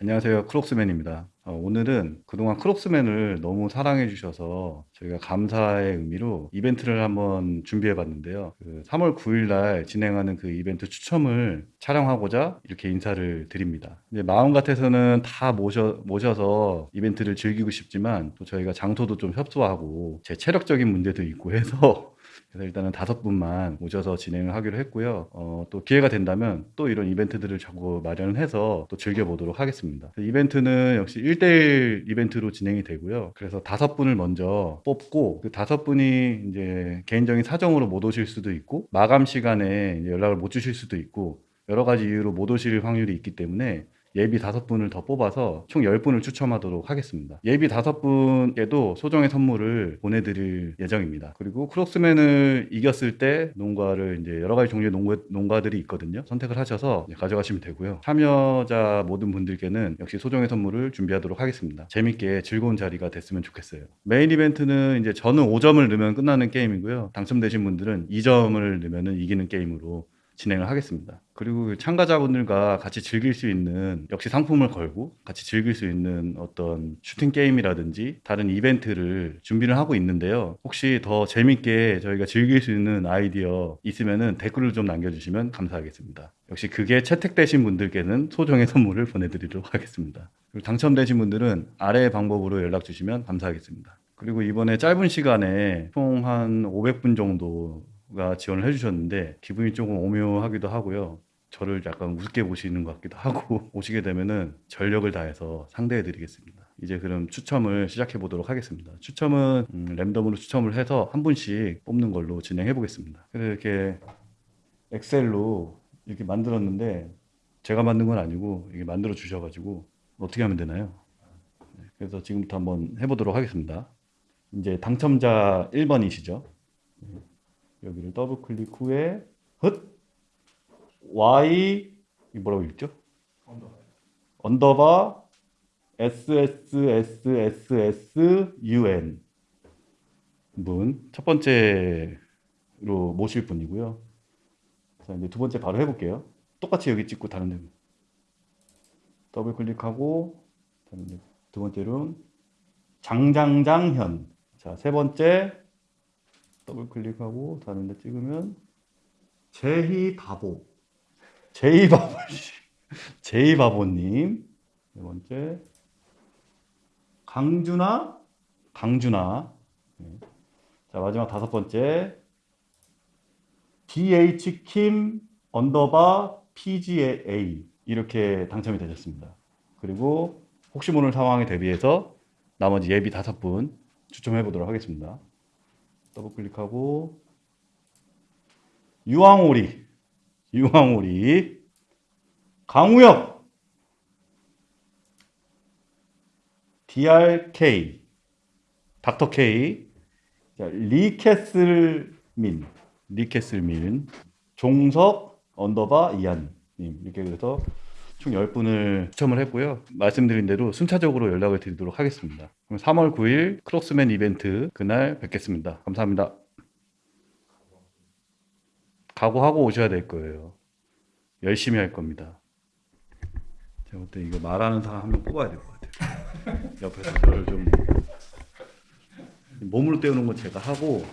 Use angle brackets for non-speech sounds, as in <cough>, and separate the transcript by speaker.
Speaker 1: 안녕하세요. 크록스맨입니다. 어, 오늘은 그동안 크록스맨을 너무 사랑해 주셔서 저희가 감사의 의미로 이벤트를 한번 준비해 봤는데요. 그 3월 9일 날 진행하는 그 이벤트 추첨을 촬영하고자 이렇게 인사를 드립니다. 마음 같아서는 다 모셔, 모셔서 이벤트를 즐기고 싶지만 또 저희가 장소도 좀 협소하고 제 체력적인 문제도 있고 해서 <laughs> 그래서 일단은 다섯 분만 모셔서 진행을 하기로 했고요. 어, 또 기회가 된다면 또 이런 이벤트들을 자꾸 마련해서 또 즐겨보도록 하겠습니다. 이벤트는 역시 1대1 이벤트로 진행이 되고요. 그래서 다섯 분을 먼저 뽑고 그 다섯 분이 이제 개인적인 사정으로 못 오실 수도 있고 마감 시간에 연락을 못 주실 수도 있고 여러 가지 이유로 못 오실 확률이 있기 때문에 예비 다섯 분을 더 뽑아서 총 10분을 추첨하도록 하겠습니다. 예비 다섯 분에도 소정의 선물을 보내드릴 예정입니다. 그리고 크록스맨을 이겼을 때 농가를 이제 여러 가지 종류의 농가, 농가들이 있거든요. 선택을 하셔서 가져가시면 되고요. 참여자 모든 분들께는 역시 소정의 선물을 준비하도록 하겠습니다. 재밌게 즐거운 자리가 됐으면 좋겠어요. 메인 이벤트는 이제 저는 5점을 넣으면 끝나는 게임이고요. 당첨되신 분들은 2점을 넣으면 이기는 게임으로 진행을 하겠습니다. 그리고 참가자분들과 같이 즐길 수 있는 역시 상품을 걸고 같이 즐길 수 있는 어떤 슈팅 게임이라든지 다른 이벤트를 준비를 하고 있는데요. 혹시 더 재밌게 저희가 즐길 수 있는 아이디어 있으면은 댓글을 좀 남겨주시면 감사하겠습니다. 역시 그게 채택되신 분들께는 소정의 선물을 보내드리도록 하겠습니다. 그리고 당첨되신 분들은 아래 방법으로 연락 주시면 감사하겠습니다. 그리고 이번에 짧은 시간에 총 한 500분 정도 가 지원을 해주셨는데 기분이 조금 오묘하기도 하고요. 저를 약간 우습게 보시는 것 같기도 하고 <laughs> 오시게 되면은 전력을 다해서 상대해 드리겠습니다. 이제 그럼 추첨을 시작해 보도록 하겠습니다. 추첨은 음, 랜덤으로 추첨을 해서 한 분씩 뽑는 걸로 진행해 보겠습니다. 그래서 이렇게 엑셀로 이렇게 만들었는데 제가 만든 건 아니고 이게 만들어 주셔가지고 어떻게 하면 되나요? 네, 그래서 지금부터 한번 해보도록 하겠습니다. 이제 당첨자 1번이시죠? 여기를 더블 클릭 후에 헛 y 이 뭐라고 읽죠? 언더바 SSSSSUN 분 첫 번째로 모실 분이고요. 자 이제 두 번째 바로 해볼게요. 똑같이 여기 찍고 다른 데 더블 클릭하고 두 번째로는 장장장현 자 세 번째 더블 클릭하고 다른 데 찍으면 제희 바보. 제희 바보 제희 바보님. 네 번째. 강준아 강준아 네. 자 마지막 다섯 번째. DH Kim 언더바 PGA 이렇게 당첨이 되셨습니다. 그리고 혹시 모를 상황에 대비해서 나머지 예비 다섯 분 추첨해 보도록 하겠습니다. 더블 클릭하고 유황오리 유황오리 강우혁 DRK 닥터 K. 자, 리캐슬민 리캐슬민 종석 언더바 이한님. 이렇게 그래서 총 10분을 추첨을 했고요. 말씀드린 대로 순차적으로 연락을 드리도록 하겠습니다. 그럼 3월 9일 크록스맨 이벤트 그날 뵙겠습니다. 감사합니다. 각오하고 오셔야 될 거예요. 열심히 할 겁니다. 제가 볼때 이거 말하는 사람 한 명 뽑아야 될 것 같아요. 옆에서 저를 좀 몸으로 때우는 건 제가 하고